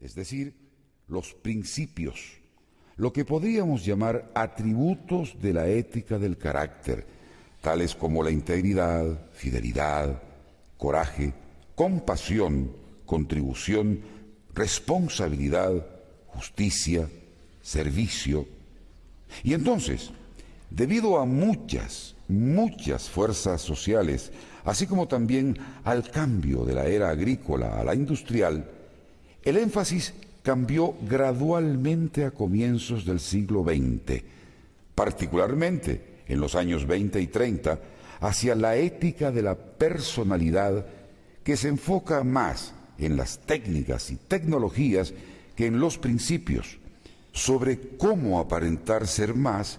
es decir, los principios, lo que podríamos llamar atributos de la ética del carácter, tales como la integridad, fidelidad, coraje, compasión, contribución, responsabilidad, justicia, servicio. Y entonces, debido a muchas, muchas fuerzas sociales, así como también al cambio de la era agrícola a la industrial, el énfasis cambió gradualmente a comienzos del siglo XX, particularmente en los años 20 y 30, hacia la ética de la personalidad que se enfoca más en las técnicas y tecnologías que en los principios, sobre cómo aparentar ser más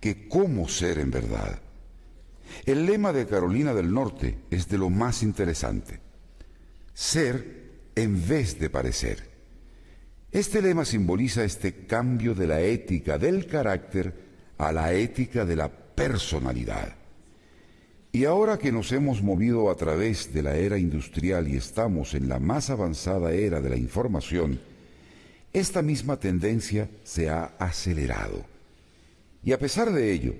que cómo ser en verdad. El lema de Carolina del Norte es de lo más interesante. Ser en vez de parecer. Este lema simboliza este cambio de la ética del carácter a la ética de la personalidad. Y ahora que nos hemos movido a través de la era industrial y estamos en la más avanzada era de la información, esta misma tendencia se ha acelerado. Y a pesar de ello,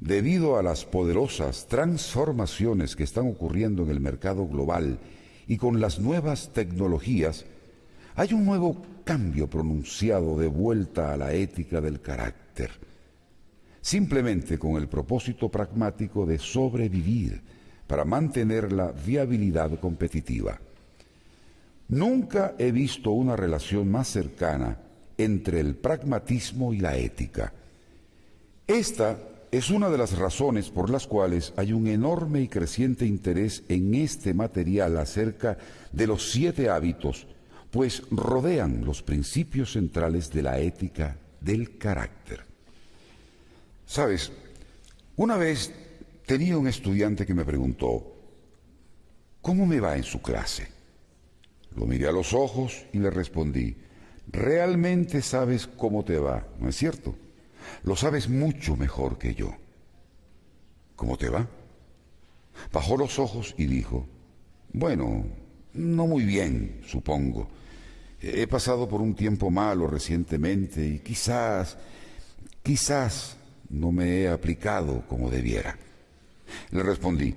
debido a las poderosas transformaciones que están ocurriendo en el mercado global y con las nuevas tecnologías, hay un nuevo cambio pronunciado de vuelta a la ética del carácter simplemente con el propósito pragmático de sobrevivir para mantener la viabilidad competitiva. Nunca he visto una relación más cercana entre el pragmatismo y la ética. Esta es una de las razones por las cuales hay un enorme y creciente interés en este material acerca de los siete hábitos, pues rodean los principios centrales de la ética del carácter. Sabes, una vez tenía un estudiante que me preguntó, ¿cómo me va en su clase? Lo miré a los ojos y le respondí, realmente sabes cómo te va, ¿no es cierto? Lo sabes mucho mejor que yo. ¿Cómo te va? Bajó los ojos y dijo, bueno, no muy bien, supongo. He pasado por un tiempo malo recientemente y quizás, quizás no me he aplicado como debiera. Le respondí,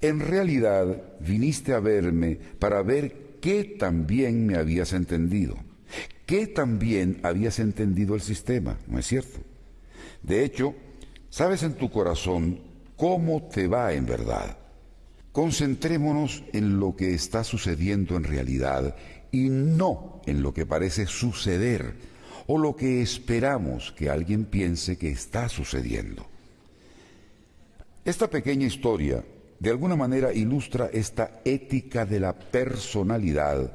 en realidad viniste a verme para ver qué también me habías entendido, qué también habías entendido el sistema, ¿no es cierto? De hecho, sabes en tu corazón cómo te va en verdad. Concentrémonos en lo que está sucediendo en realidad y no en lo que parece suceder o lo que esperamos que alguien piense que está sucediendo. Esta pequeña historia de alguna manera ilustra esta ética de la personalidad,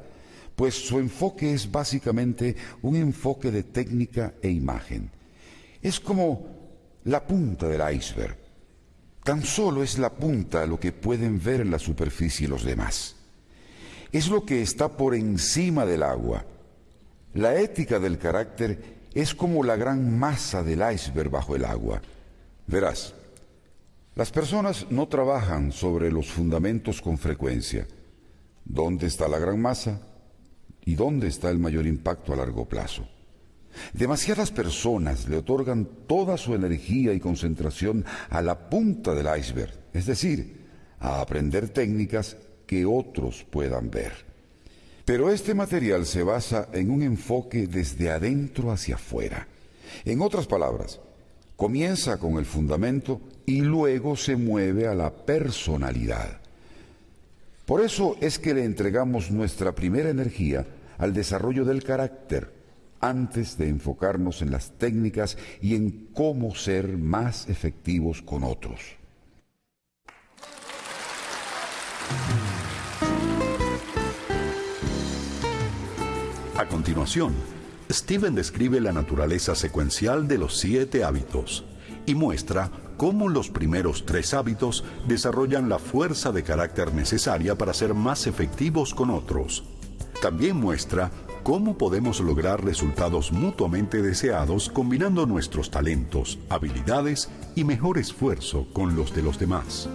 pues su enfoque es básicamente un enfoque de técnica e imagen. Es como la punta del iceberg. Tan solo es la punta lo que pueden ver en la superficie los demás. Es lo que está por encima del agua la ética del carácter es como la gran masa del iceberg bajo el agua. Verás, las personas no trabajan sobre los fundamentos con frecuencia. ¿Dónde está la gran masa? ¿Y dónde está el mayor impacto a largo plazo? Demasiadas personas le otorgan toda su energía y concentración a la punta del iceberg, es decir, a aprender técnicas que otros puedan ver. Pero este material se basa en un enfoque desde adentro hacia afuera. En otras palabras, comienza con el fundamento y luego se mueve a la personalidad. Por eso es que le entregamos nuestra primera energía al desarrollo del carácter antes de enfocarnos en las técnicas y en cómo ser más efectivos con otros. A continuación, Steven describe la naturaleza secuencial de los siete hábitos y muestra cómo los primeros tres hábitos desarrollan la fuerza de carácter necesaria para ser más efectivos con otros. También muestra cómo podemos lograr resultados mutuamente deseados combinando nuestros talentos, habilidades y mejor esfuerzo con los de los demás.